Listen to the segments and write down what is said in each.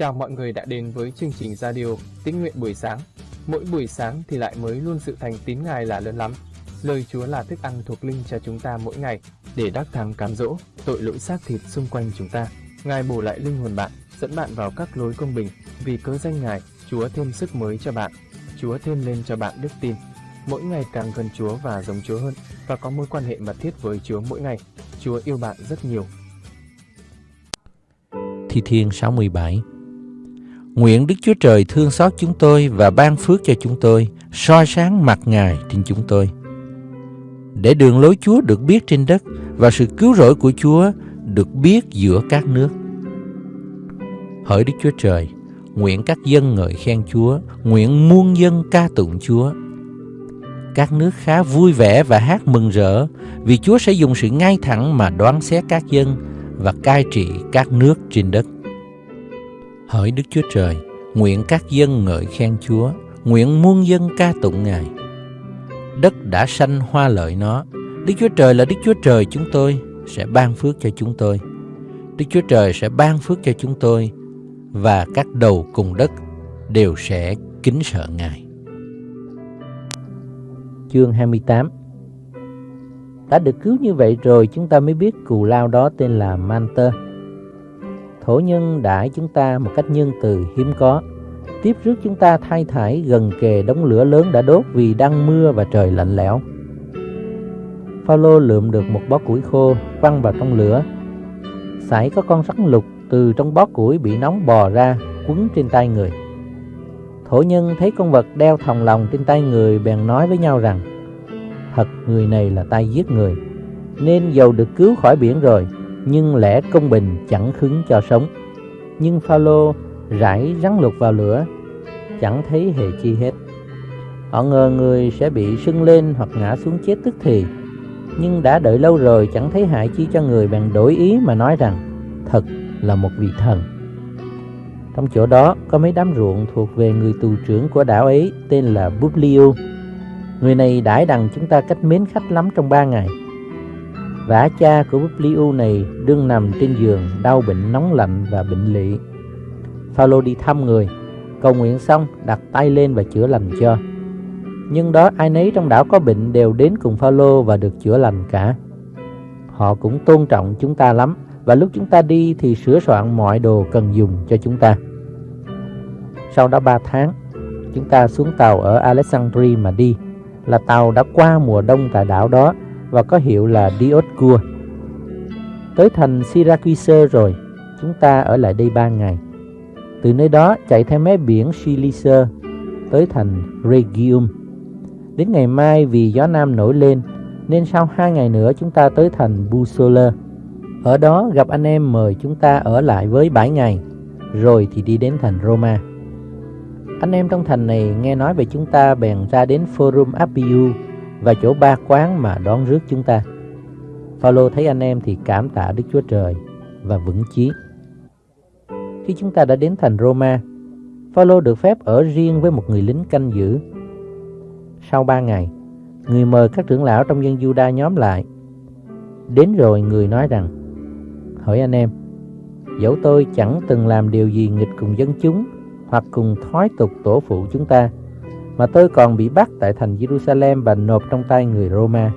Chào mọi người đã đến với chương trình radio Tín nguyện buổi sáng. Mỗi buổi sáng thì lại mới luôn sự thành tín Ngài là lớn lắm. Lời Chúa là thức ăn thuộc linh cho chúng ta mỗi ngày để đắc thắng cám dỗ tội lỗi xác thịt xung quanh chúng ta. Ngài bổ lại linh hồn bạn, dẫn bạn vào các lối công bình. Vì cớ danh Ngài, Chúa thêm sức mới cho bạn. Chúa thêm lên cho bạn đức tin. Mỗi ngày càng gần Chúa và giống Chúa hơn và có mối quan hệ mật thiết với Chúa mỗi ngày. Chúa yêu bạn rất nhiều. Thi Thiên 67 Nguyện Đức Chúa Trời thương xót chúng tôi và ban phước cho chúng tôi, soi sáng mặt Ngài trên chúng tôi. Để đường lối Chúa được biết trên đất và sự cứu rỗi của Chúa được biết giữa các nước. Hỡi Đức Chúa Trời, nguyện các dân ngợi khen Chúa, nguyện muôn dân ca tụng Chúa. Các nước khá vui vẻ và hát mừng rỡ vì Chúa sẽ dùng sự ngay thẳng mà đoán xét các dân và cai trị các nước trên đất. Hỡi Đức Chúa Trời, nguyện các dân ngợi khen Chúa, nguyện muôn dân ca tụng Ngài. Đất đã sanh hoa lợi nó, Đức Chúa Trời là Đức Chúa Trời chúng tôi, sẽ ban phước cho chúng tôi. Đức Chúa Trời sẽ ban phước cho chúng tôi, và các đầu cùng đất đều sẽ kính sợ Ngài. Chương 28 Đã được cứu như vậy rồi chúng ta mới biết cù lao đó tên là Manter thổ nhân đãi chúng ta một cách nhân từ hiếm có. Tiếp rước chúng ta thay thải gần kề đống lửa lớn đã đốt vì đang mưa và trời lạnh lẽo. Phaolô lượm được một bó củi khô văng vào trong lửa. Sải có con rắn lục từ trong bó củi bị nóng bò ra, quấn trên tay người. Thổ nhân thấy con vật đeo thòng lòng trên tay người, bèn nói với nhau rằng, thật, người này là tay giết người, nên dầu được cứu khỏi biển rồi nhưng lẽ công bình chẳng khứng cho sống. Nhưng Phaolô rải rắn lục vào lửa, chẳng thấy hề chi hết. Họ ngờ người sẽ bị sưng lên hoặc ngã xuống chết tức thì, nhưng đã đợi lâu rồi chẳng thấy hại chi cho người bèn đổi ý mà nói rằng thật là một vị thần. Trong chỗ đó có mấy đám ruộng thuộc về người tù trưởng của đảo ấy tên là Publio. Người này đãi đằng chúng ta cách mến khách lắm trong ba ngày Vả cha của Publio này đương nằm trên giường đau bệnh nóng lạnh và bệnh lị. Phaolô đi thăm người, cầu nguyện xong đặt tay lên và chữa lành cho. Nhưng đó ai nấy trong đảo có bệnh đều đến cùng Phaolô và được chữa lành cả. Họ cũng tôn trọng chúng ta lắm và lúc chúng ta đi thì sửa soạn mọi đồ cần dùng cho chúng ta. Sau đó 3 tháng, chúng ta xuống tàu ở Alexandria mà đi, là tàu đã qua mùa đông tại đảo đó và có hiệu là Dioscur. Tới thành Syracuse rồi, chúng ta ở lại đây ba ngày. Từ nơi đó chạy theo mé biển silice tới thành regium Đến ngày mai vì gió nam nổi lên, nên sau hai ngày nữa chúng ta tới thành Busola. Ở đó gặp anh em mời chúng ta ở lại với bảy ngày, rồi thì đi đến thành Roma. Anh em trong thành này nghe nói về chúng ta bèn ra đến Forum Appiu và chỗ ba quán mà đón rước chúng ta. Phaolô thấy anh em thì cảm tạ Đức Chúa Trời và vững chí. Khi chúng ta đã đến thành Roma, Phaolô được phép ở riêng với một người lính canh giữ. Sau ba ngày, người mời các trưởng lão trong dân Juda nhóm lại. Đến rồi người nói rằng, hỏi anh em, dẫu tôi chẳng từng làm điều gì nghịch cùng dân chúng hoặc cùng thói tục tổ phụ chúng ta, mà tôi còn bị bắt tại thành Jerusalem và nộp trong tay người Roma.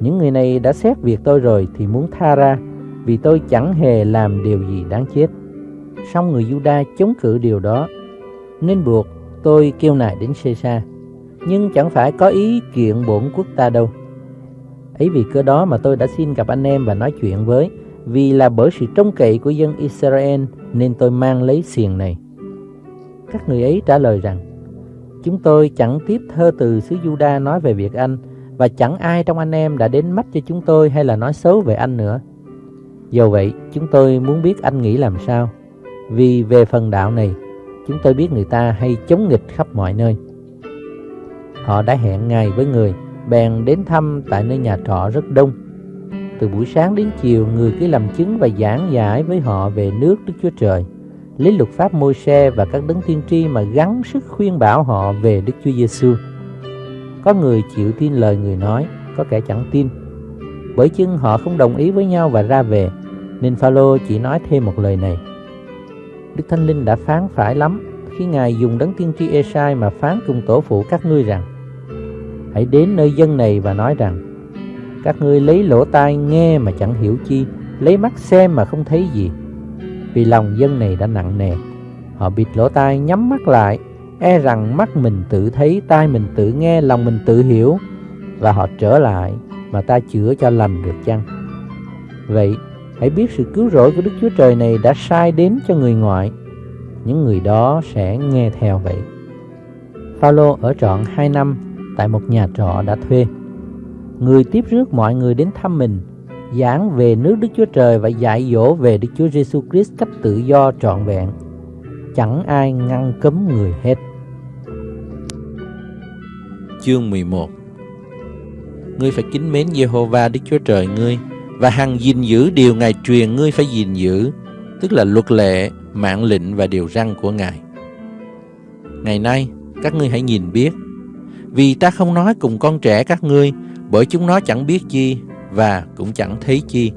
Những người này đã xét việc tôi rồi thì muốn tha ra, vì tôi chẳng hề làm điều gì đáng chết. Song người Juda chống cự điều đó, nên buộc tôi kêu nài đến Caesar. Nhưng chẳng phải có ý kiện bổn quốc ta đâu. Ấy vì cơ đó mà tôi đã xin gặp anh em và nói chuyện với, vì là bởi sự trông cậy của dân Israel nên tôi mang lấy xiềng này. Các người ấy trả lời rằng Chúng tôi chẳng tiếp thơ từ xứ Juda nói về việc anh và chẳng ai trong anh em đã đến mắt cho chúng tôi hay là nói xấu về anh nữa. Do vậy, chúng tôi muốn biết anh nghĩ làm sao. Vì về phần đạo này, chúng tôi biết người ta hay chống nghịch khắp mọi nơi. Họ đã hẹn ngày với người, bèn đến thăm tại nơi nhà trọ rất đông. Từ buổi sáng đến chiều, người cứ làm chứng và giảng giải với họ về nước Đức Chúa Trời lấy luật pháp môi xe và các đấng tiên tri mà gắng sức khuyên bảo họ về Đức Chúa Giêsu. Có người chịu tin lời người nói, có kẻ chẳng tin. Bởi chưng họ không đồng ý với nhau và ra về, nên Phaolô chỉ nói thêm một lời này. Đức Thánh Linh đã phán phải lắm khi Ngài dùng đấng tiên tri Esai mà phán cùng tổ phụ các ngươi rằng Hãy đến nơi dân này và nói rằng Các ngươi lấy lỗ tai nghe mà chẳng hiểu chi Lấy mắt xem mà không thấy gì vì lòng dân này đã nặng nề Họ bịt lỗ tai nhắm mắt lại E rằng mắt mình tự thấy, tai mình tự nghe, lòng mình tự hiểu Và họ trở lại mà ta chữa cho lành được chăng Vậy hãy biết sự cứu rỗi của Đức Chúa Trời này đã sai đến cho người ngoại những người đó sẽ nghe theo vậy. Phaolô ở trọn 2 năm tại một nhà trọ đã thuê. Người tiếp rước mọi người đến thăm mình, giảng về nước Đức Chúa Trời và dạy dỗ về Đức Chúa Giêsu Christ cách tự do trọn vẹn. Chẳng ai ngăn cấm người hết. Chương 11 Ngươi phải kính mến Jehovah Đức Chúa Trời ngươi và hằng gìn giữ điều Ngài truyền ngươi phải gìn giữ, tức là luật lệ, mạng lệnh và điều răn của Ngài. Ngày nay, các ngươi hãy nhìn biết, vì ta không nói cùng con trẻ các ngươi, bởi chúng nó chẳng biết chi và cũng chẳng thấy chi.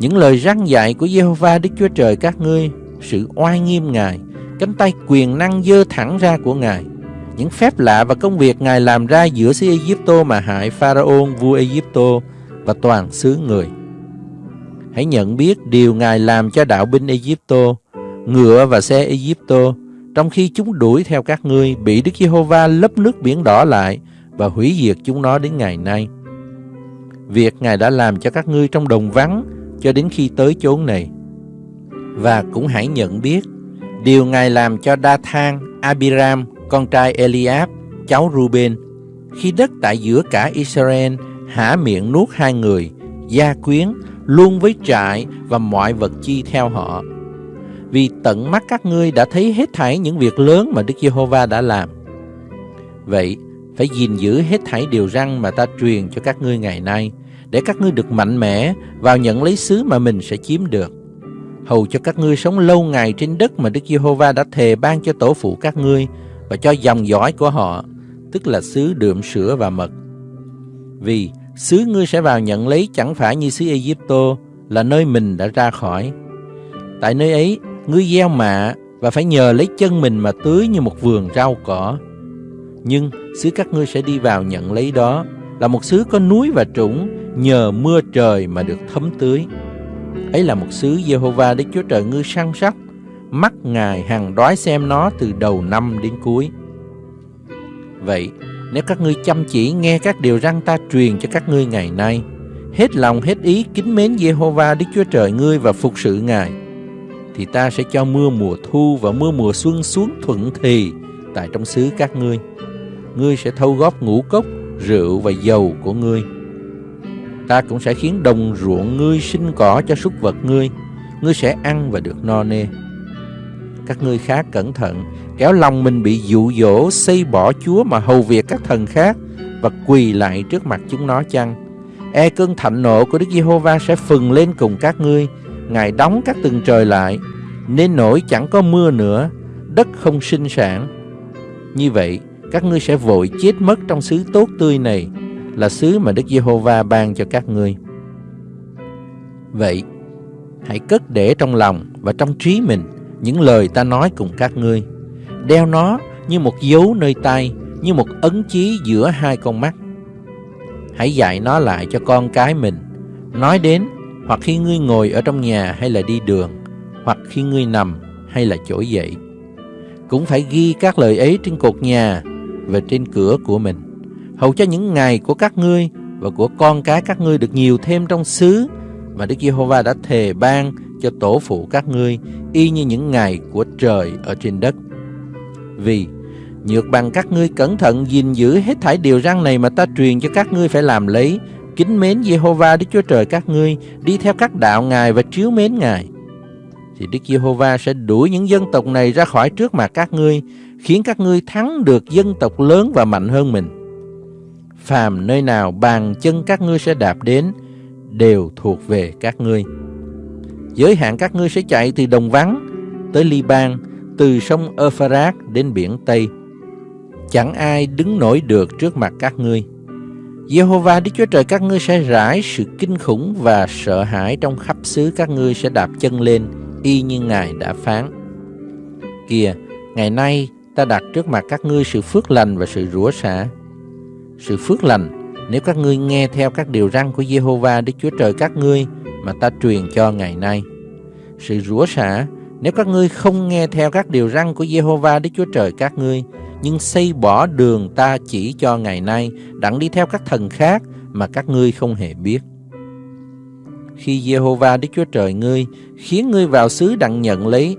Những lời răn dạy của Jehovah Đức Chúa Trời các ngươi, sự oai nghiêm Ngài, cánh tay quyền năng dơ thẳng ra của Ngài, những phép lạ và công việc Ngài làm ra giữa xứ Egypto mà hại Pharaoh vua Egypto và toàn xứ người. Hãy nhận biết điều Ngài làm cho đạo binh Egypto, ngựa và xe Egypto, trong khi chúng đuổi theo các ngươi, bị Đức Giê-hô-va lấp nước biển đỏ lại và hủy diệt chúng nó đến ngày nay. Việc Ngài đã làm cho các ngươi trong đồng vắng cho đến khi tới chốn này. Và cũng hãy nhận biết điều Ngài làm cho Đa Thang, Abiram, con trai Eliab, cháu Ruben, khi đất tại giữa cả Israel há miệng nuốt hai người, gia quyến luôn với trại và mọi vật chi theo họ. Vì tận mắt các ngươi đã thấy hết thảy những việc lớn mà Đức Giê-hô-va đã làm. Vậy, phải gìn giữ hết thảy điều răn mà ta truyền cho các ngươi ngày nay, để các ngươi được mạnh mẽ vào nhận lấy xứ mà mình sẽ chiếm được. Hầu cho các ngươi sống lâu ngày trên đất mà Đức Giê-hô-va đã thề ban cho tổ phụ các ngươi và cho dòng dõi của họ, tức là xứ đượm sữa và mật. Vì xứ ngươi sẽ vào nhận lấy chẳng phải như xứ Egypto là nơi mình đã ra khỏi. Tại nơi ấy, ngươi gieo mạ và phải nhờ lấy chân mình mà tưới như một vườn rau cỏ. Nhưng xứ các ngươi sẽ đi vào nhận lấy đó là một xứ có núi và trũng nhờ mưa trời mà được thấm tưới. Ấy là một xứ Jehovah Đức Chúa Trời ngươi săn sóc, mắt Ngài hằng đói xem nó từ đầu năm đến cuối. Vậy, nếu các ngươi chăm chỉ nghe các điều răng ta truyền cho các ngươi ngày nay, hết lòng hết ý kính mến Jehovah Đức Chúa Trời ngươi và phục sự Ngài, thì ta sẽ cho mưa mùa thu và mưa mùa xuân xuống thuận thì tại trong xứ các ngươi. Ngươi sẽ thâu góp ngũ cốc, rượu và dầu của ngươi. Ta cũng sẽ khiến đồng ruộng ngươi sinh cỏ cho súc vật ngươi, ngươi sẽ ăn và được no nê. Các ngươi khác cẩn thận, kéo lòng mình bị dụ dỗ xây bỏ Chúa mà hầu việc các thần khác và quỳ lại trước mặt chúng nó chăng? E cơn thạnh nộ của Đức Giê-hô-va sẽ phừng lên cùng các ngươi, Ngài đóng các tầng trời lại, nên nổi chẳng có mưa nữa, đất không sinh sản. Như vậy, các ngươi sẽ vội chết mất trong xứ tốt tươi này, là xứ mà Đức Giê-hô-va ban cho các ngươi. Vậy, hãy cất để trong lòng và trong trí mình những lời ta nói cùng các ngươi. Đeo nó như một dấu nơi tay, như một ấn chí giữa hai con mắt. Hãy dạy nó lại cho con cái mình, nói đến hoặc khi ngươi ngồi ở trong nhà hay là đi đường, hoặc khi ngươi nằm hay là trỗi dậy. Cũng phải ghi các lời ấy trên cột nhà và trên cửa của mình, hầu cho những ngày của các ngươi và của con cái các ngươi được nhiều thêm trong xứ mà Đức Giê-hô-va đã thề ban cho tổ phụ các ngươi y như những ngày của trời ở trên đất. Vì nhược bằng các ngươi cẩn thận gìn giữ hết thảy điều răn này mà ta truyền cho các ngươi phải làm lấy, kính mến Giê-hô-va Đức Chúa Trời các ngươi, đi theo các đạo Ngài và chiếu mến Ngài. Thì Đức Giê-hô-va sẽ đuổi những dân tộc này ra khỏi trước mặt các ngươi, khiến các ngươi thắng được dân tộc lớn và mạnh hơn mình. Phàm nơi nào bàn chân các ngươi sẽ đạp đến, đều thuộc về các ngươi. Giới hạn các ngươi sẽ chạy từ đồng vắng tới Liban, từ sông Euphrates đến biển Tây. Chẳng ai đứng nổi được trước mặt các ngươi. Jehovah Đức Chúa Trời các ngươi sẽ rải sự kinh khủng và sợ hãi trong khắp xứ các ngươi sẽ đạp chân lên y như Ngài đã phán. Kìa, ngày nay ta đặt trước mặt các ngươi sự phước lành và sự rủa xả. Sự phước lành, nếu các ngươi nghe theo các điều răn của Jehovah Đức Chúa Trời các ngươi mà ta truyền cho ngày nay. Sự rủa xả, nếu các ngươi không nghe theo các điều răn của Jehovah Đức Chúa Trời các ngươi, nhưng xây bỏ đường ta chỉ cho ngày nay, đặng đi theo các thần khác mà các ngươi không hề biết. Khi Jehovah Đức Chúa Trời ngươi khiến ngươi vào xứ đặng nhận lấy,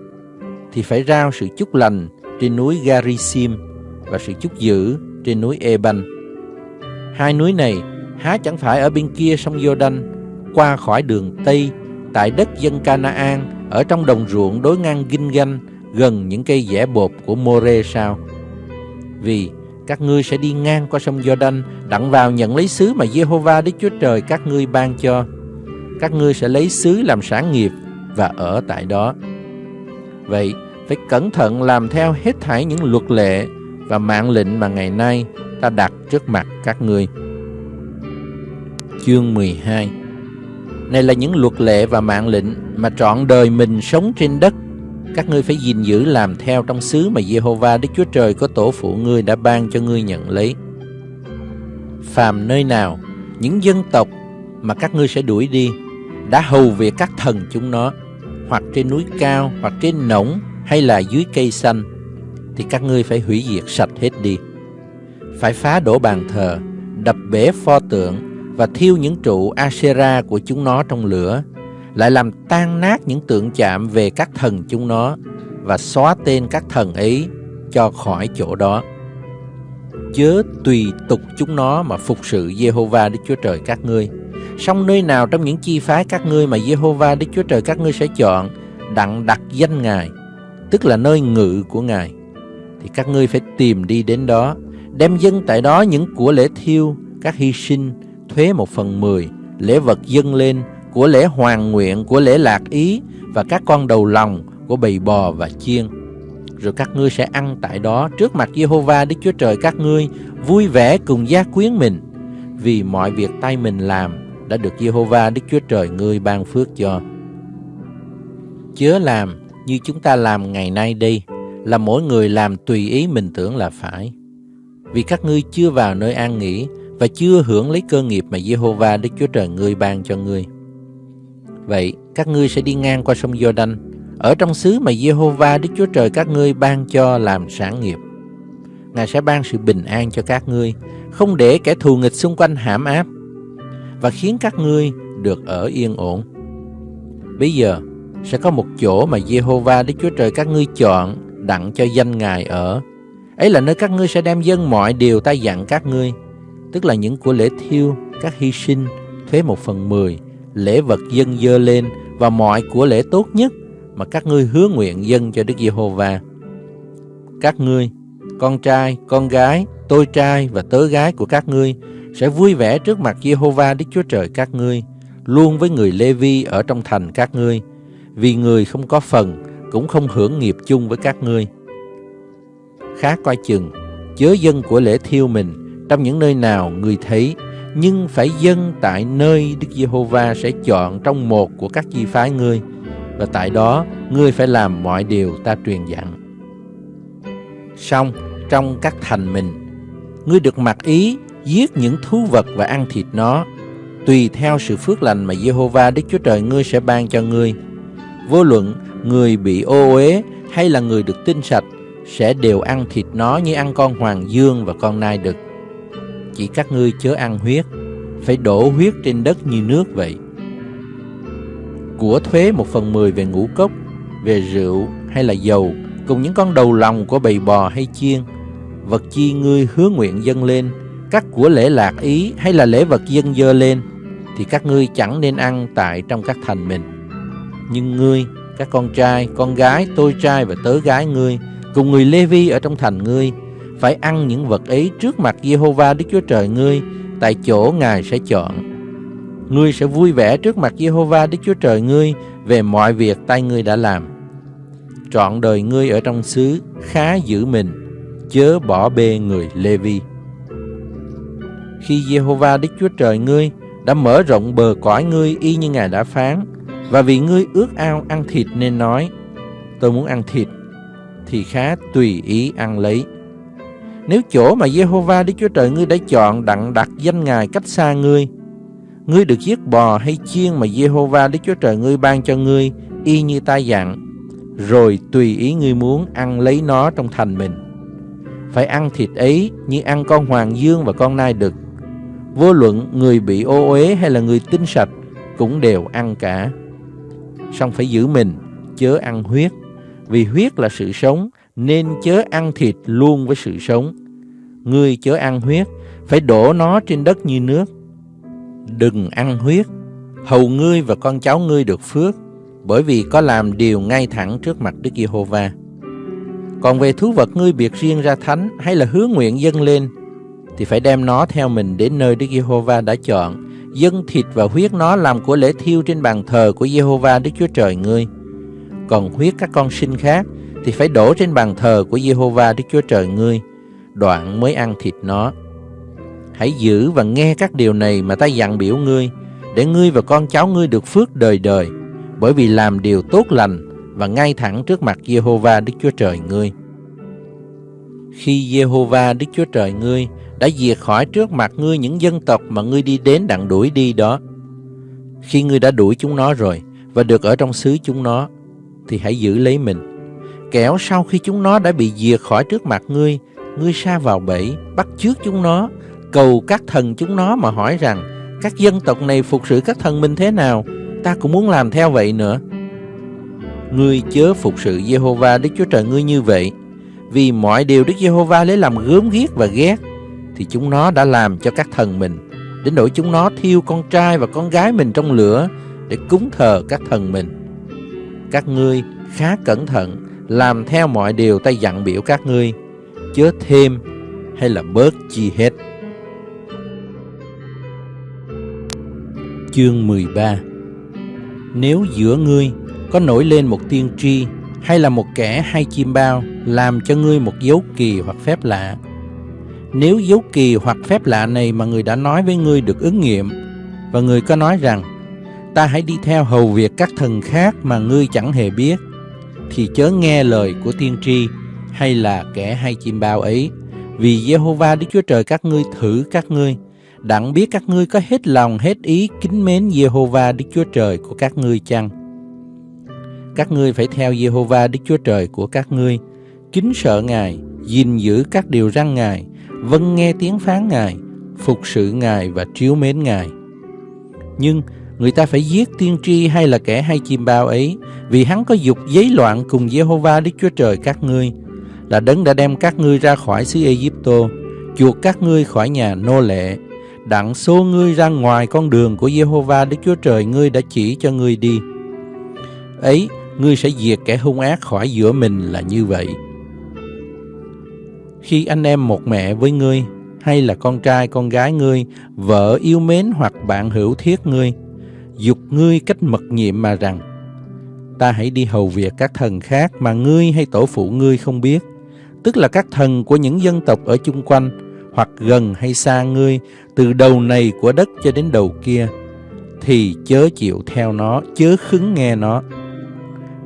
thì phải rao sự chúc lành trên núi Garisim và sự chúc dữ trên núi Eban. Hai núi này há chẳng phải ở bên kia sông Jordan, qua khỏi đường Tây, tại đất dân Canaan, ở trong đồng ruộng đối ngang Ginh gần những cây dẻ bột của More sao? Vì các ngươi sẽ đi ngang qua sông Jordan, đặng vào nhận lấy xứ mà Jehovah Đức Chúa Trời các ngươi ban cho. Các ngươi sẽ lấy xứ làm sản nghiệp và ở tại đó. Vậy, phải cẩn thận làm theo hết thảy những luật lệ và mạng lệnh mà ngày nay ta đặt trước mặt các ngươi. Chương 12 Này là những luật lệ và mạng lệnh mà trọn đời mình sống trên đất các ngươi phải gìn giữ làm theo trong xứ mà Jehovah Đức Chúa Trời có tổ phụ ngươi đã ban cho ngươi nhận lấy. Phàm nơi nào, những dân tộc mà các ngươi sẽ đuổi đi, đã hầu việc các thần chúng nó, hoặc trên núi cao, hoặc trên nổng, hay là dưới cây xanh, thì các ngươi phải hủy diệt sạch hết đi. Phải phá đổ bàn thờ, đập bể pho tượng và thiêu những trụ asera của chúng nó trong lửa, lại làm tan nát những tượng chạm về các thần chúng nó và xóa tên các thần ấy cho khỏi chỗ đó. Chớ tùy tục chúng nó mà phục sự Jehovah Đức Chúa Trời các ngươi. Song nơi nào trong những chi phái các ngươi mà Jehovah Đức Chúa Trời các ngươi sẽ chọn đặng đặt danh Ngài, tức là nơi ngự của Ngài, thì các ngươi phải tìm đi đến đó, đem dân tại đó những của lễ thiêu, các hy sinh, thuế một phần mười, lễ vật dâng lên của lễ hoàng nguyện, của lễ lạc ý và các con đầu lòng của bầy bò và chiên. Rồi các ngươi sẽ ăn tại đó trước mặt Jehovah Đức Chúa Trời các ngươi, vui vẻ cùng gia quyến mình, vì mọi việc tay mình làm đã được Jehovah Đức Chúa Trời ngươi ban phước cho. Chớ làm như chúng ta làm ngày nay đi, là mỗi người làm tùy ý mình tưởng là phải. Vì các ngươi chưa vào nơi an nghỉ và chưa hưởng lấy cơ nghiệp mà Jehovah Đức Chúa Trời ngươi ban cho ngươi. Vậy các ngươi sẽ đi ngang qua sông Jordan ở trong xứ mà Jehovah Đức Chúa Trời các ngươi ban cho làm sản nghiệp. Ngài sẽ ban sự bình an cho các ngươi, không để kẻ thù nghịch xung quanh hãm áp và khiến các ngươi được ở yên ổn. Bây giờ sẽ có một chỗ mà Jehovah Đức Chúa Trời các ngươi chọn đặng cho danh Ngài ở. Ấy là nơi các ngươi sẽ đem dân mọi điều ta dặn các ngươi, tức là những của lễ thiêu, các hy sinh, thuế một phần mười, lễ vật dân dơ lên và mọi của lễ tốt nhất mà các ngươi hứa nguyện dân cho Đức Giê-hô-va. Các ngươi, con trai, con gái, tôi trai và tớ gái của các ngươi sẽ vui vẻ trước mặt Giê-hô-va Đức Chúa Trời các ngươi, luôn với người Lê-vi ở trong thành các ngươi, vì người không có phần cũng không hưởng nghiệp chung với các ngươi. khá coi chừng, chớ dân của lễ thiêu mình trong những nơi nào người thấy nhưng phải dân tại nơi Đức Giê-hô-va sẽ chọn trong một của các chi phái ngươi, và tại đó ngươi phải làm mọi điều ta truyền dặn. Xong, trong các thành mình, ngươi được mặc ý giết những thú vật và ăn thịt nó, tùy theo sự phước lành mà Giê-hô-va Đức Chúa Trời ngươi sẽ ban cho ngươi. Vô luận người bị ô uế hay là người được tinh sạch sẽ đều ăn thịt nó như ăn con hoàng dương và con nai đực chỉ các ngươi chớ ăn huyết, phải đổ huyết trên đất như nước vậy. Của thuế một phần mười về ngũ cốc, về rượu hay là dầu, cùng những con đầu lòng của bầy bò hay chiên, vật chi ngươi hứa nguyện dâng lên, các của lễ lạc ý hay là lễ vật dân dơ lên, thì các ngươi chẳng nên ăn tại trong các thành mình. Nhưng ngươi, các con trai, con gái, tôi trai và tớ gái ngươi, cùng người Lê Vi ở trong thành ngươi, phải ăn những vật ấy trước mặt Jehovah Đức Chúa Trời ngươi, tại chỗ Ngài sẽ chọn. Ngươi sẽ vui vẻ trước mặt Jehovah Đức Chúa Trời ngươi về mọi việc tay ngươi đã làm. Trọn đời ngươi ở trong xứ khá giữ mình, chớ bỏ bê người Lê Vi. Khi Jehovah Đức Chúa Trời ngươi đã mở rộng bờ cõi ngươi y như Ngài đã phán, và vì ngươi ước ao ăn thịt nên nói, tôi muốn ăn thịt, thì khá tùy ý ăn lấy. Nếu chỗ mà Jehovah Đức Chúa Trời ngươi đã chọn đặng đặt danh Ngài cách xa ngươi, ngươi được giết bò hay chiên mà Jehovah Đức Chúa Trời ngươi ban cho ngươi, y như ta dặn, rồi tùy ý ngươi muốn ăn lấy nó trong thành mình. Phải ăn thịt ấy như ăn con hoàng dương và con nai đực. Vô luận người bị ô uế hay là người tinh sạch cũng đều ăn cả. Xong phải giữ mình, chớ ăn huyết, vì huyết là sự sống, nên chớ ăn thịt luôn với sự sống. Ngươi chớ ăn huyết, phải đổ nó trên đất như nước. Đừng ăn huyết, hầu ngươi và con cháu ngươi được phước, bởi vì có làm điều ngay thẳng trước mặt Đức Giê-hô-va. Còn về thú vật ngươi biệt riêng ra thánh hay là hứa nguyện dâng lên, thì phải đem nó theo mình đến nơi Đức Giê-hô-va đã chọn, dâng thịt và huyết nó làm của lễ thiêu trên bàn thờ của Giê-hô-va Đức Chúa Trời ngươi. Còn huyết các con sinh khác thì phải đổ trên bàn thờ của Giê-hô-va Đức Chúa Trời ngươi, đoạn mới ăn thịt nó. Hãy giữ và nghe các điều này mà ta dặn biểu ngươi, để ngươi và con cháu ngươi được phước đời đời, bởi vì làm điều tốt lành và ngay thẳng trước mặt Jehovah Đức Chúa Trời ngươi. Khi Jehovah Đức Chúa Trời ngươi đã diệt khỏi trước mặt ngươi những dân tộc mà ngươi đi đến đặng đuổi đi đó. Khi ngươi đã đuổi chúng nó rồi và được ở trong xứ chúng nó, thì hãy giữ lấy mình. Kẻo sau khi chúng nó đã bị diệt khỏi trước mặt ngươi, ngươi sa vào bẫy, bắt chước chúng nó, cầu các thần chúng nó mà hỏi rằng các dân tộc này phục sự các thần mình thế nào, ta cũng muốn làm theo vậy nữa. Ngươi chớ phục sự Jehovah Đức Chúa Trời ngươi như vậy, vì mọi điều Đức Giê-hô-va lấy làm gớm ghiếc và ghét thì chúng nó đã làm cho các thần mình đến nỗi chúng nó thiêu con trai và con gái mình trong lửa để cúng thờ các thần mình. Các ngươi khá cẩn thận làm theo mọi điều ta dặn biểu các ngươi chớ thêm hay là bớt chi hết. Chương 13 Nếu giữa ngươi có nổi lên một tiên tri hay là một kẻ hay chim bao làm cho ngươi một dấu kỳ hoặc phép lạ. Nếu dấu kỳ hoặc phép lạ này mà người đã nói với ngươi được ứng nghiệm, và người có nói rằng, ta hãy đi theo hầu việc các thần khác mà ngươi chẳng hề biết, thì chớ nghe lời của tiên tri hay là kẻ hay chim bao ấy vì Jehovah Đức Chúa Trời các ngươi thử các ngươi, đặng biết các ngươi có hết lòng, hết ý kính mến Jehovah Đức Chúa Trời của các ngươi chăng các ngươi phải theo Jehovah Đức Chúa Trời của các ngươi, kính sợ Ngài, gìn giữ các điều răn Ngài, vâng nghe tiếng phán Ngài, phục sự Ngài và chiếu mến Ngài. Nhưng người ta phải giết tiên tri hay là kẻ hay chim bao ấy, vì hắn có dục giấy loạn cùng Jehovah Đức Chúa Trời các ngươi, là đấng đã đem các ngươi ra khỏi xứ Egypto, chuộc các ngươi khỏi nhà nô lệ, đặng xô ngươi ra ngoài con đường của Jehovah Đức Chúa Trời ngươi đã chỉ cho ngươi đi. Ấy ngươi sẽ diệt kẻ hung ác khỏi giữa mình là như vậy. Khi anh em một mẹ với ngươi, hay là con trai con gái ngươi, vợ yêu mến hoặc bạn hữu thiết ngươi, dục ngươi cách mật nhiệm mà rằng, ta hãy đi hầu việc các thần khác mà ngươi hay tổ phụ ngươi không biết, tức là các thần của những dân tộc ở chung quanh, hoặc gần hay xa ngươi, từ đầu này của đất cho đến đầu kia, thì chớ chịu theo nó, chớ khứng nghe nó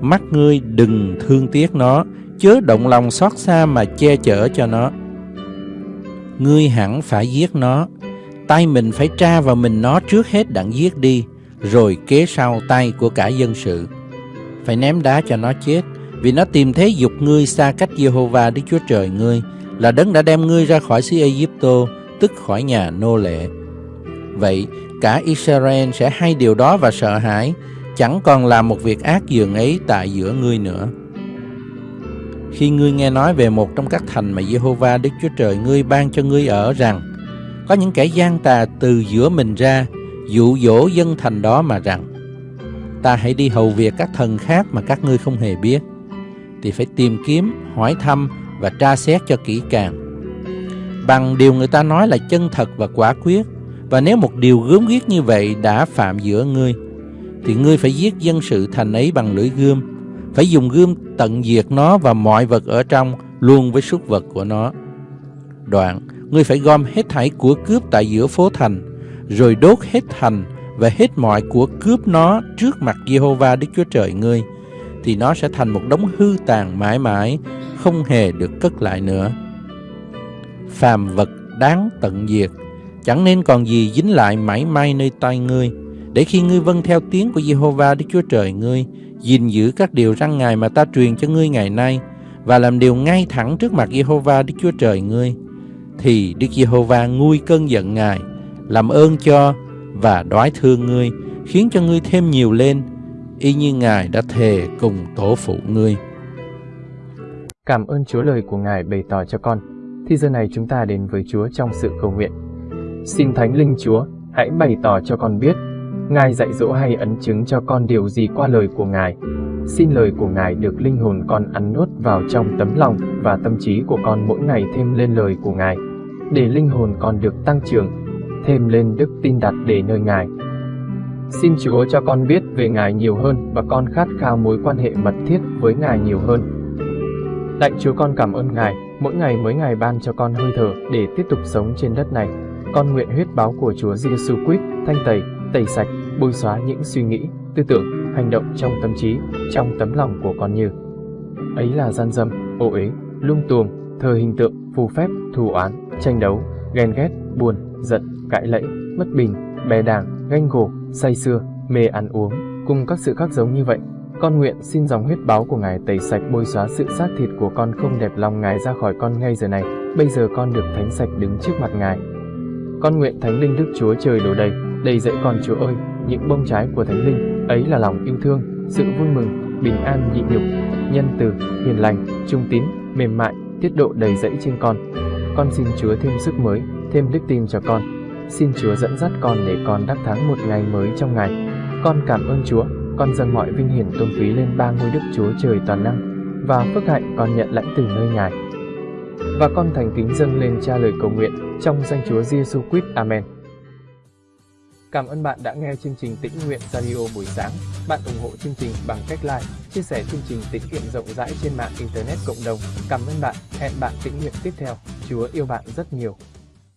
mắt ngươi đừng thương tiếc nó, chớ động lòng xót xa mà che chở cho nó. Ngươi hẳn phải giết nó, tay mình phải tra vào mình nó trước hết đặng giết đi, rồi kế sau tay của cả dân sự. Phải ném đá cho nó chết, vì nó tìm thế dục ngươi xa cách Jehovah Đức Chúa Trời ngươi, là đấng đã đem ngươi ra khỏi xứ Egypto, tức khỏi nhà nô lệ. Vậy, cả Israel sẽ hay điều đó và sợ hãi, chẳng còn làm một việc ác dường ấy tại giữa ngươi nữa. Khi ngươi nghe nói về một trong các thành mà Jehovah Đức Chúa Trời ngươi ban cho ngươi ở rằng, có những kẻ gian tà từ giữa mình ra, dụ dỗ dân thành đó mà rằng, ta hãy đi hầu việc các thần khác mà các ngươi không hề biết, thì phải tìm kiếm, hỏi thăm và tra xét cho kỹ càng. Bằng điều người ta nói là chân thật và quả quyết, và nếu một điều gớm ghiếc như vậy đã phạm giữa ngươi, thì ngươi phải giết dân sự thành ấy bằng lưỡi gươm, phải dùng gươm tận diệt nó và mọi vật ở trong luôn với súc vật của nó. Đoạn, ngươi phải gom hết thảy của cướp tại giữa phố thành, rồi đốt hết thành và hết mọi của cướp nó trước mặt Jehovah Đức Chúa Trời ngươi, thì nó sẽ thành một đống hư tàn mãi mãi, không hề được cất lại nữa. Phàm vật đáng tận diệt, chẳng nên còn gì dính lại mãi may nơi tay ngươi, để khi ngươi vâng theo tiếng của Jehovah Đức Chúa Trời ngươi, gìn giữ các điều răn Ngài mà ta truyền cho ngươi ngày nay, và làm điều ngay thẳng trước mặt Jehovah Đức Chúa Trời ngươi, thì Đức Giê-hô-va nguôi cơn giận Ngài, làm ơn cho và đoái thương ngươi, khiến cho ngươi thêm nhiều lên, y như Ngài đã thề cùng tổ phụ ngươi. Cảm ơn Chúa lời của Ngài bày tỏ cho con. Thì giờ này chúng ta đến với Chúa trong sự cầu nguyện. Xin Thánh Linh Chúa, hãy bày tỏ cho con biết, Ngài dạy dỗ hay ấn chứng cho con điều gì qua lời của Ngài. Xin lời của Ngài được linh hồn con ăn nuốt vào trong tấm lòng và tâm trí của con mỗi ngày thêm lên lời của Ngài, để linh hồn con được tăng trưởng, thêm lên đức tin đặt để nơi Ngài. Xin Chúa cho con biết về Ngài nhiều hơn và con khát khao mối quan hệ mật thiết với Ngài nhiều hơn. Lạy Chúa con cảm ơn Ngài, mỗi ngày mới Ngài ban cho con hơi thở để tiếp tục sống trên đất này. Con nguyện huyết báo của Chúa Giêsu Christ thanh tẩy, tẩy sạch, bôi xóa những suy nghĩ, tư tưởng, hành động trong tâm trí, trong tấm lòng của con như ấy là gian dâm, ô uế, lung tuồng, thờ hình tượng, phù phép, thù oán, tranh đấu, ghen ghét, buồn, giận, cãi lẫy, bất bình, bè đảng, ganh gổ, say xưa, mê ăn uống, cùng các sự khác giống như vậy. Con nguyện xin dòng huyết báo của Ngài tẩy sạch bôi xóa sự xác thịt của con không đẹp lòng Ngài ra khỏi con ngay giờ này. Bây giờ con được thánh sạch đứng trước mặt Ngài. Con nguyện Thánh Linh Đức Chúa Trời đổ đầy, đầy dẫy con Chúa ơi, những bông trái của Thánh Linh, ấy là lòng yêu thương, sự vui mừng, bình an nhịn nhục, nhân từ, hiền lành, trung tín, mềm mại, tiết độ đầy dẫy trên con. Con xin Chúa thêm sức mới, thêm đức tin cho con. Xin Chúa dẫn dắt con để con đắc thắng một ngày mới trong ngày. Con cảm ơn Chúa, con dâng mọi vinh hiển tôn quý lên ba ngôi Đức Chúa Trời toàn năng và phước hạnh con nhận lãnh từ nơi Ngài. Và con thành kính dâng lên cha lời cầu nguyện trong danh Chúa Giêsu quýt Amen. Cảm ơn bạn đã nghe chương trình Tĩnh Nguyện Radio buổi sáng. Bạn ủng hộ chương trình bằng cách like, chia sẻ chương trình tĩnh nguyện rộng rãi trên mạng Internet cộng đồng. Cảm ơn bạn. Hẹn bạn tĩnh nguyện tiếp theo. Chúa yêu bạn rất nhiều.